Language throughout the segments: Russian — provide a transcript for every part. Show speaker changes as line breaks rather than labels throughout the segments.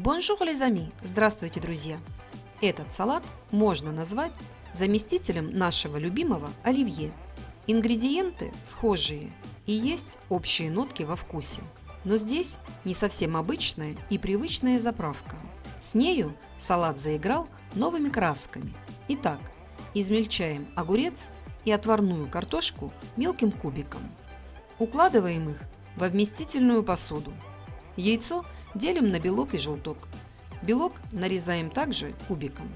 Bonjour les amis! Здравствуйте, друзья! Этот салат можно назвать заместителем нашего любимого оливье. Ингредиенты схожие и есть общие нотки во вкусе. Но здесь не совсем обычная и привычная заправка. С нею салат заиграл новыми красками. Итак, измельчаем огурец и отварную картошку мелким кубиком. Укладываем их во вместительную посуду. Яйцо делим на белок и желток. Белок нарезаем также кубиком.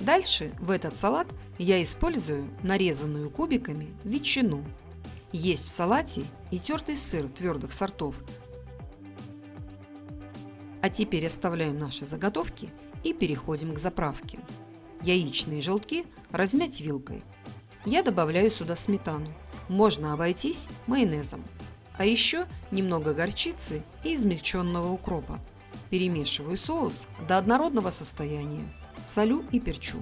Дальше в этот салат я использую нарезанную кубиками ветчину. Есть в салате и тертый сыр твердых сортов. А теперь оставляем наши заготовки и переходим к заправке. Яичные желтки размять вилкой. Я добавляю сюда сметану. Можно обойтись майонезом. А еще немного горчицы и измельченного укропа. Перемешиваю соус до однородного состояния. Солю и перчу.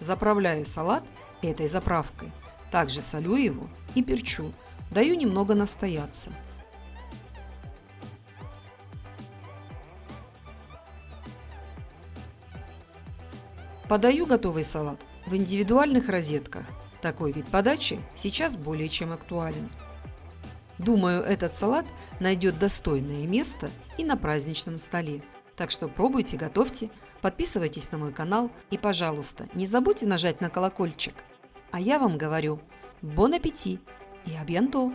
Заправляю салат этой заправкой. Также солю его и перчу. Даю немного настояться. Подаю готовый салат в индивидуальных розетках. Такой вид подачи сейчас более чем актуален. Думаю, этот салат найдет достойное место и на праздничном столе. Так что пробуйте, готовьте, подписывайтесь на мой канал и, пожалуйста, не забудьте нажать на колокольчик. А я вам говорю, бон аппетит и абьянто!